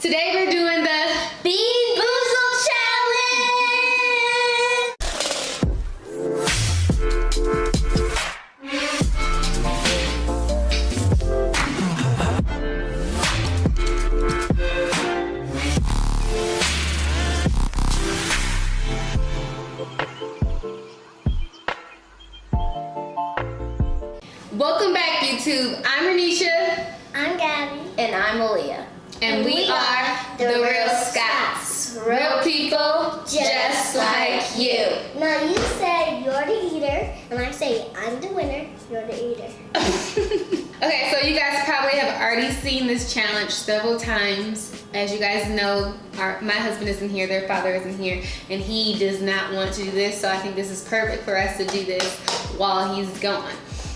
Today we're doing the Bean Boozle Challenge! Welcome back YouTube. I'm Renisha I'm Gabby. And I'm Aaliyah. And, we, are the Real Scots. Real people just like you. Now you say you're the eater, and I say I'm the winner, you're the eater. okay, so you guys probably have already seen this challenge several times. As you guys know, our, my husband isn't here, their father isn't here, and he does not want to do this, so I think this is perfect for us to do this while he's gone.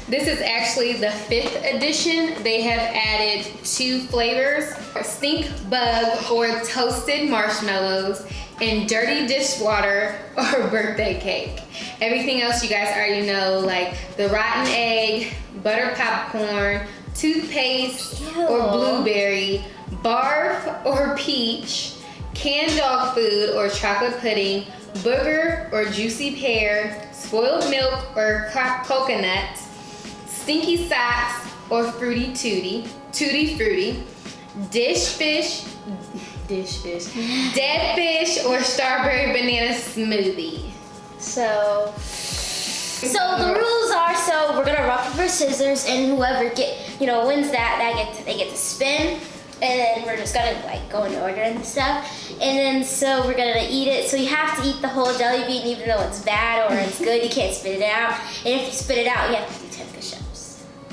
This is actually the fifth edition. They have added two flavors, stink bug or toasted marshmallows, and dirty dishwater or birthday cake. Everything else you guys already know, like the rotten egg, butter popcorn, toothpaste or blueberry, barf or peach, canned dog food or chocolate pudding, booger or juicy pear, spoiled milk or coconut, stinky socks or fruity tooty, tutti fruity, dish fish, dish fish, dead fish or strawberry banana smoothie. So, so the rules are so we're gonna rock paper scissors, and whoever get you know wins that that get to, they get to spin, and then we're just gonna like go in order and stuff, and then so we're gonna eat it. So you have to eat the whole jelly bean, even though it's bad or it's good. You can't spit it out, and if you spit it out, you have to do ten push-ups.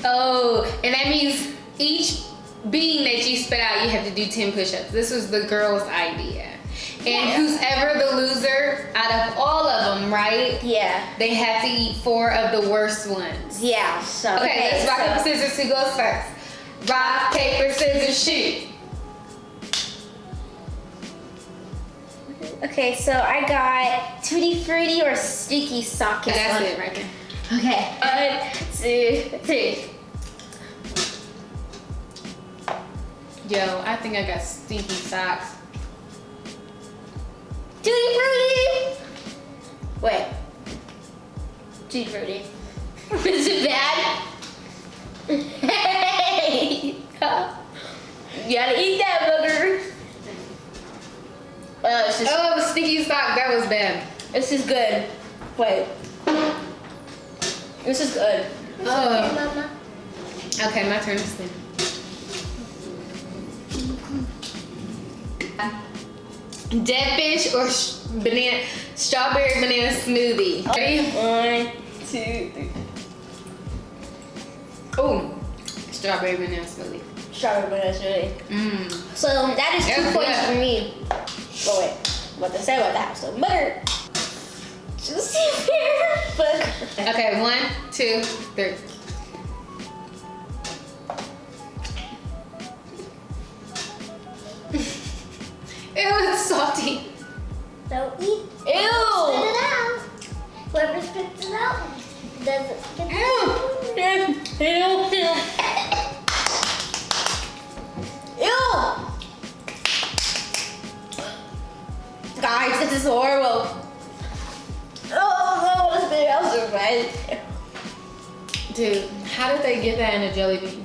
Oh, and that means each bean that you spit out, you have to do 10 push-ups. This was the girl's idea. And Yeah. who's ever the loser out of all of them, right? Yeah, They have to eat four of the worst ones. yeah. So Okay, let's rock, so- paper, scissors. Who goes first? Rock, paper, scissors, shoot. Okay, so I got tutti frutti or sticky sock. That's it right there. Okay, one, two, three. Yo, I think I got stinky socks. Tutti frutti. Wait. Tutti frutti. Is it bad? Hey! you gotta eat that booger. Oh, this is, Oh, the stinky sock, that was bad. this is good. Wait. This is good. Oh. Mama. Okay, my turn to spin. Dead fish or sh- banana, strawberry banana smoothie. Ready? One, two, three. Oh, strawberry banana smoothie. Strawberry banana smoothie. Mmm. So that is two Yeah, points yeah. for me. But wait, what to say about that? So butter. Just butter. Okay, one, two, three. Salty. Don't eat. Spit it out. Whoever spits it out doesn't get Ew. Ew. Ew. Ew. Guys, this is horrible. Oh, I want to spit it bad. Dude, how did they get that in a jelly bean?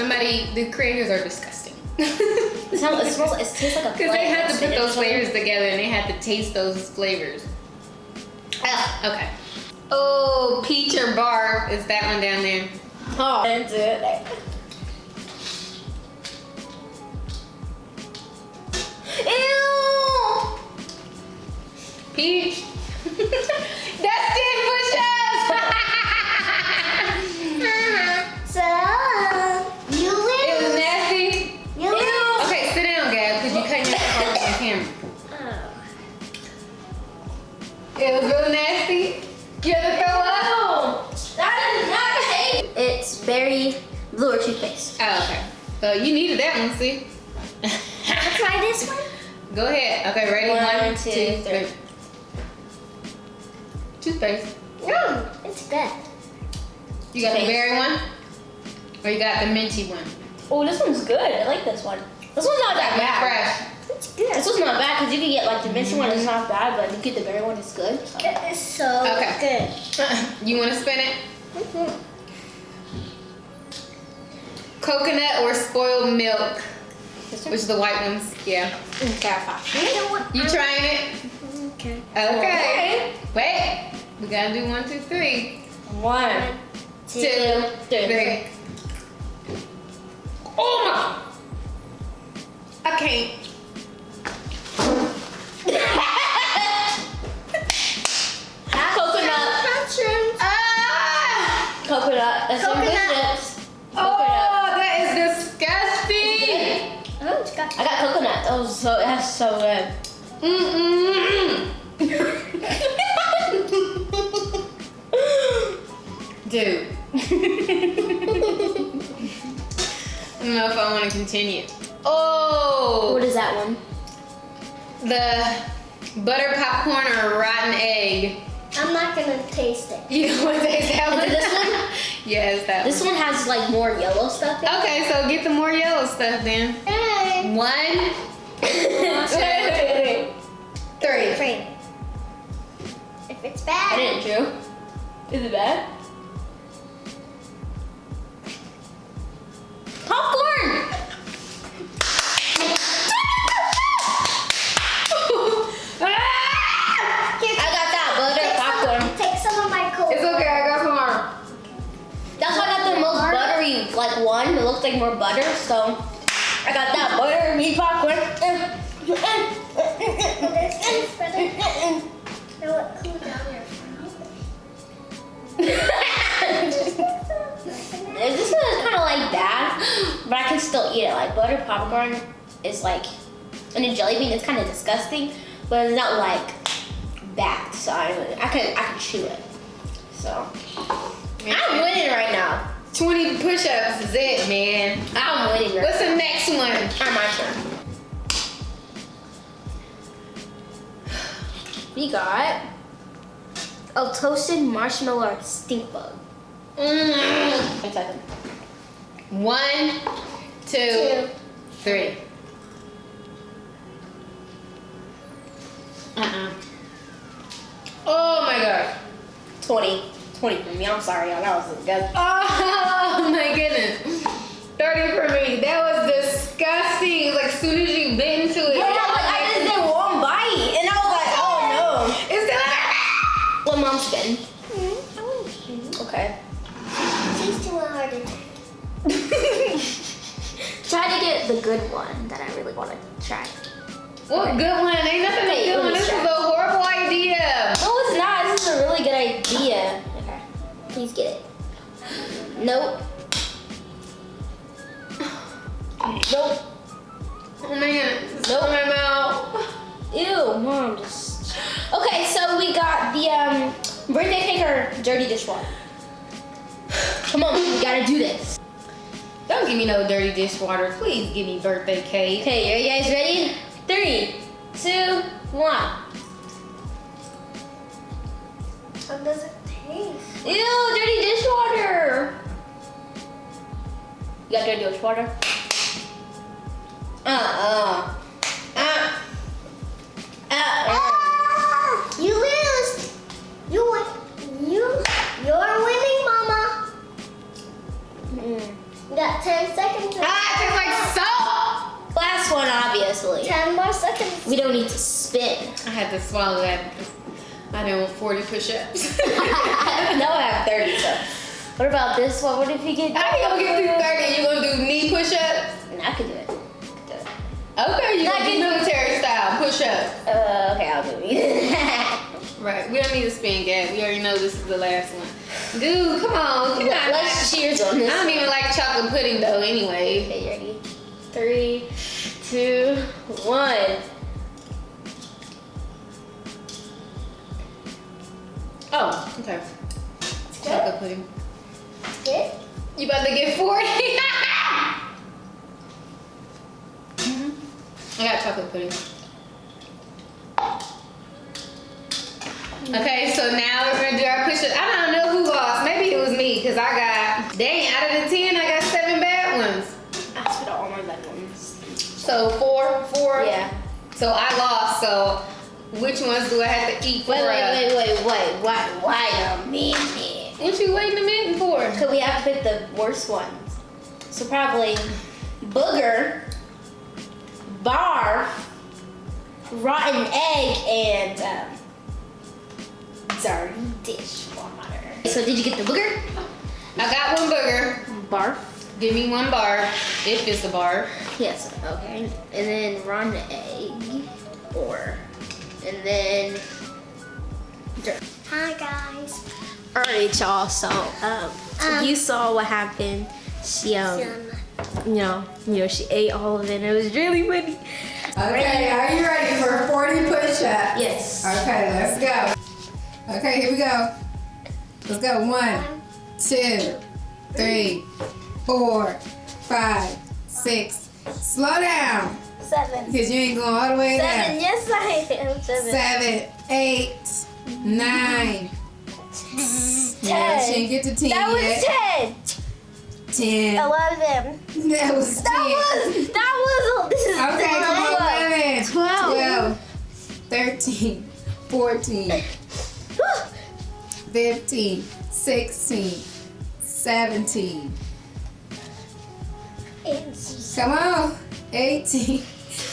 Somebody, the creators are disgusting. It, smells, it smells. It tastes like a. Because they had to put those flavors together and they had to taste those flavors. Ah, okay. Oh, peach or barf is that one down there. Oh, that's it. Ew! Peach. That's 10 push-ups. It was real nasty. You had to throw up? That is not It's berry blue or toothpaste. Oh, okay. So you needed that one, see? I'll try this one. Go ahead. Okay, ready? One, One, two, two, three. three. Toothpaste. No, it's good. You got the Toothpaste. berry one? Or you got the minty one? Oh, this one's good. I like this one. This one's not that bad. Fresh. It's good. This one's not bad because you can get like the minty one. It's not bad, but you get the berry one. It's good. It is so Okay. good. You want to spin it? Mm-hmm. Coconut or spoiled milk? Which is the white ones? Yeah. Mm, okay, You know? You trying it? Okay. Okay. Wait. We gotta do one, two, three. One, Two, two, three. three. Oh my! I can't. I got coconut. That was so. That's so good. Mm-mm. Dude. I don't know if I want to continue. Oh, What is that one? the butter popcorn or rotten egg. I'm not gonna taste it. You don't want to taste that Is one? this one? yes, that This one has like more yellow stuff. In one. Okay, so get the more yellow stuff then. Eh, Hey. One, it. wait, wait, wait, three. If it's bad. I bad, didn't chew. Is it bad? Popcorn. I got that butter popcorn. Take some of my coke. It's okay, I got more. That's why I got the most buttery like one. It looks like more butter, so I got that butter meat popcorn. Thanks, brother. Now what? Cool down there. this one is kind of like bad, but I can still eat it. Like butter popcorn is like, and a jelly bean is kind of disgusting, but it's not like bad. So I, I can I can chew it. So I'm winning right now. 20 push-ups is it, man. I'm winning. Right What's the next one? now. my turn. We got a toasted marshmallow stink bug. Mm. One, two, Two. three. Uh-uh. Oh my god. 20. 20 for me. I'm sorry, y'all. That was disgusting. Oh my goodness. 30 for me. That was disgusting. It was like as soon as you bit into it. Yeah, like I just did one bite, and I was like, oh no. It's no. What mom spin? Mm, I want to. Okay. She's too hard to Try to get the good one that I really want to try. What good one? Ain't nothing Nope. Nope. Oh my goodness. It's Nope. in my mouth. Ew, mom just. Okay, so we got the um birthday cake or dirty dishwater. Come on, we gotta do this. Don't give me no dirty dishwater. Please give me birthday cake. Okay, are you guys ready? Three, two, one. How does it taste? Ew, dirty dishwater. You got dirty dishwater? Uh-uh. Uh. Uh. Ah! You lose. You win. You. You're winning, Mama. Mm. You got 10 seconds. Ah, it tastes like salt. Last one, obviously. 10 more seconds. We don't need to spin. I had to swallow that I didn't want 40 push-ups. no, I have 30, so. What about this one? What if you get How you gonna get through 30? You gonna do knee push-ups? I could do it. I could do it. Okay, you Not do do- military style push-ups. Uh, okay, I'll do it. Right, we don't need to spin gap. We already know this is the last one. Dude, come on. Come on. Let's cheers on this. I don't even like chocolate pudding though anyway. Okay, ready? Three, two, one. Oh, okay. Chocolate pudding. You about to get 40? mm -hmm. I got chocolate pudding. Okay, so now we're gonna do our push-ups. I don't know who lost. Maybe it was me, because I got, dang, out of the 10, I got seven bad ones. I spit all my bad ones. So four, four? Yeah. So I lost, so which ones do I have to eat for? Wait, wait, wait, wait, wait, wait, wait a minute. What you waiting a minute for? Because we have to pick the worst ones. So probably booger, bar, rotten egg, and um, dirty dishwater. So did you get the booger? I got one booger. Bar. Give me one bar, if it's a bar. Yes. Okay. And then rotten egg, or, and then dirt. Hi guys. All right, y'all. So, um, Um, you saw what happened. She, um, you know, you know, she ate all of it. and It was really funny. Okay, are you ready for 40 push-ups? Yes. Okay, let's go. Okay, here we go. Let's go. One, two, three, four, five, six. Slow down, seven. because you ain't going all the way Seven. down. Yes, I am. Seven. Seven, eight, nine. Yeah, she didn't get to 10 That was yet. ten. Ten. Eleven. That was 10. That was. That was. Okay, come on, twelve. 11, Twelve. 12, 13, 14, 15, 16, 17. 18. Come on. 18,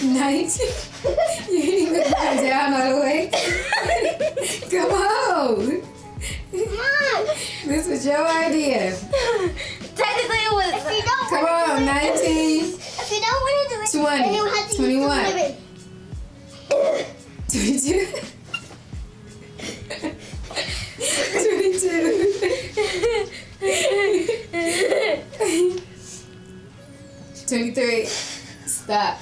19. You ain't even come down all the way. Come on. This was your idea. Technically, it was. If you don't Come want on, to do it, 19, if you don't want to do it, 20, then you have to use 21. the 22. 22. 23. Stop.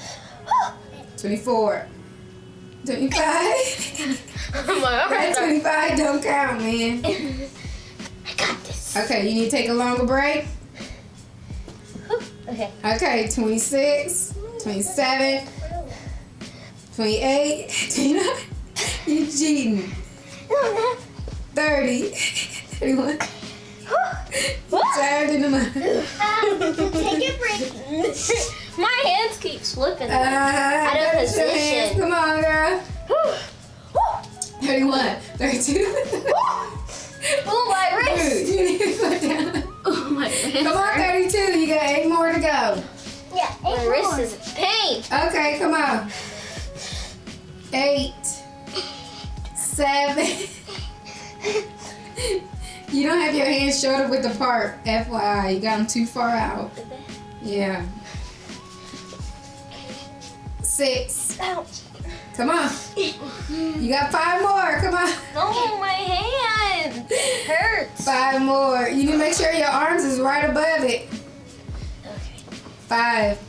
24. 25. My Right, God. 25 don't count, man. I got this. Okay, you need to take a longer break. Okay. Okay, 26, 27, 28, 29. You cheating. 30, 31. Tired in the mouth. Um, take a break. My hands keep slipping. Uh, Out of raise your hands. position. Come on, girl. 31, 32. oh my Dude, wrist. you need to put down. Oh my wrist. Come on, 32. You got eight more to go. Yeah, My eight wrist is in pain. Okay, come on. Eight, seven. you don't have your hands shoulder width apart. FYI, you got them too far out. Yeah. Six. Ouch. Come on. You got five more. Come on. Oh, my hand hurts. Five more. You need to make sure your arms is right above it. Okay. Five.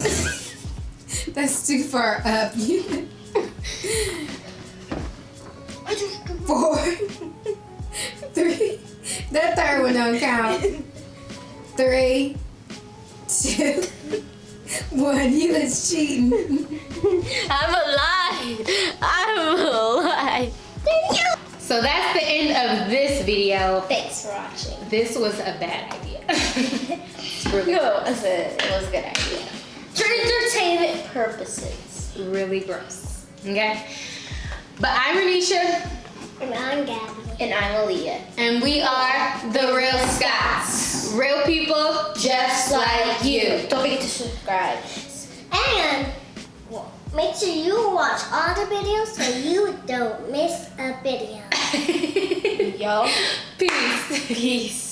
That's too far up. Four. Three. That third one don't count. Three. Two. One. You was cheating. I'm alive. I'm alive. So that's the end of this video. Thanks for watching. This was a bad idea. Really, No, it was a, it was a good idea. For entertainment purposes. really gross. Okay? But I'm Renisha, And I'm Gabby. And I'm Aaliyah. and we are the Real Scots. Real people Just like you. Don't forget to subscribe. And make sure you watch all the videos so you don't miss a video. Yo. Peace. Peace.